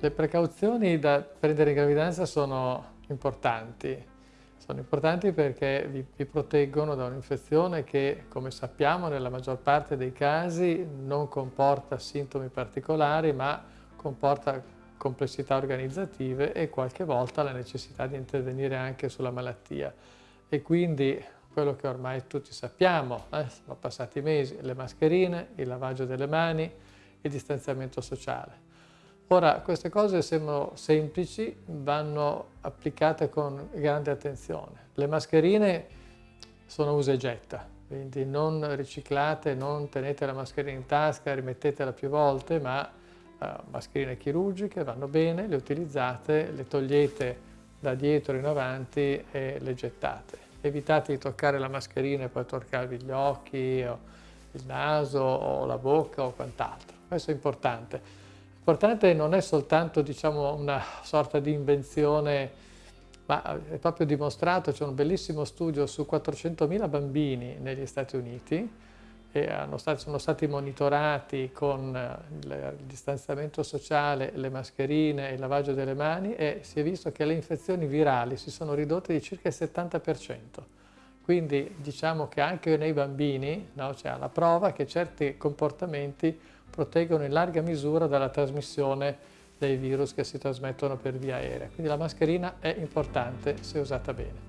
Le precauzioni da prendere in gravidanza sono importanti. Sono importanti perché vi, vi proteggono da un'infezione che, come sappiamo, nella maggior parte dei casi non comporta sintomi particolari, ma comporta complessità organizzative e qualche volta la necessità di intervenire anche sulla malattia. E quindi quello che ormai tutti sappiamo, eh, sono passati mesi, le mascherine, il lavaggio delle mani, il distanziamento sociale. Ora, queste cose sembrano semplici, vanno applicate con grande attenzione. Le mascherine sono usa e getta, quindi non riciclate, non tenete la mascherina in tasca, rimettetela più volte, ma uh, mascherine chirurgiche vanno bene, le utilizzate, le togliete da dietro in avanti e le gettate. Evitate di toccare la mascherina e poi toccarvi gli occhi, il naso, o la bocca o quant'altro. Questo è importante. L'importante non è soltanto diciamo, una sorta di invenzione, ma è proprio dimostrato, c'è un bellissimo studio su 400.000 bambini negli Stati Uniti stati, sono stati monitorati con il distanziamento sociale, le mascherine, il lavaggio delle mani e si è visto che le infezioni virali si sono ridotte di circa il 70%. Quindi diciamo che anche nei bambini no, c'è la prova che certi comportamenti proteggono in larga misura dalla trasmissione dei virus che si trasmettono per via aerea. Quindi la mascherina è importante se usata bene.